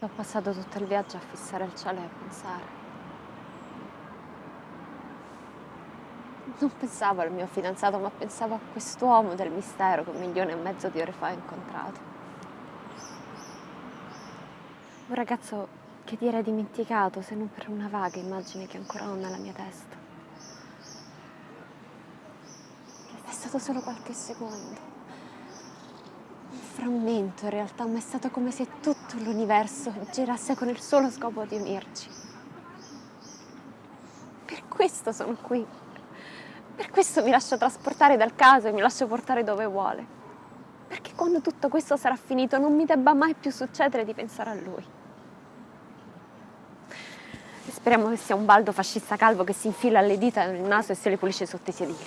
Ho passato tutto il viaggio a fissare il cielo e a pensare. Non pensavo al mio fidanzato, ma pensavo a quest'uomo del mistero che un milione e mezzo di ore fa ho incontrato. Un ragazzo che ti era dimenticato, se non per una vaga immagine che ancora ho nella mia testa. È stato solo qualche secondo frammento in realtà, ma è stato come se tutto l'universo girasse con il solo scopo di unirci. Per questo sono qui. Per questo mi lascio trasportare dal caso e mi lascio portare dove vuole. Perché quando tutto questo sarà finito non mi debba mai più succedere di pensare a lui. E speriamo che sia un baldo fascista calvo che si infila alle dita nel naso e se le pulisce sotto i sedili.